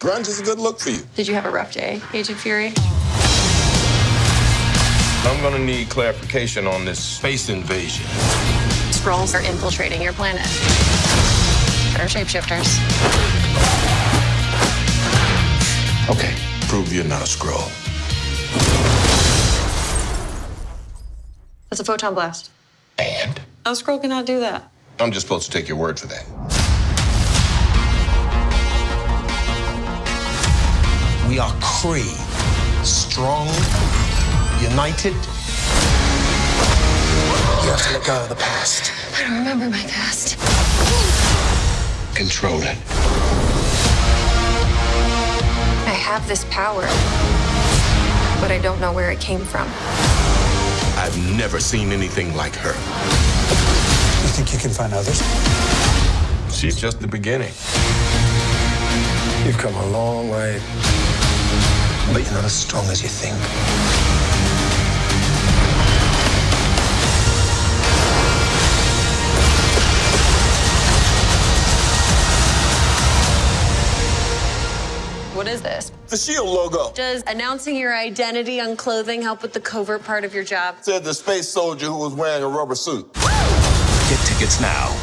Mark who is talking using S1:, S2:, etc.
S1: Grunge is a good look for you.
S2: Did you have a rough day, Agent Fury?
S1: I'm gonna need clarification on this space invasion.
S2: Skrulls are infiltrating your planet. They're shapeshifters.
S1: Okay, prove you're not a Skrull.
S2: That's a photon blast.
S1: And?
S2: A Skrull cannot do that.
S1: I'm just supposed to take your word for that.
S3: We are Kree. Strong, united. You have to let go of the past.
S2: I don't remember my past.
S1: Control it.
S2: I have this power, but I don't know where it came from.
S1: I've never seen anything like her.
S3: You think you can find others?
S1: She's just the beginning.
S3: You've come a long way. But you're not as strong as you think.
S2: What is this?
S1: The shield logo
S2: Does announcing your identity on clothing help with the covert part of your job?
S1: said the space soldier who was wearing a rubber suit.
S4: Get tickets now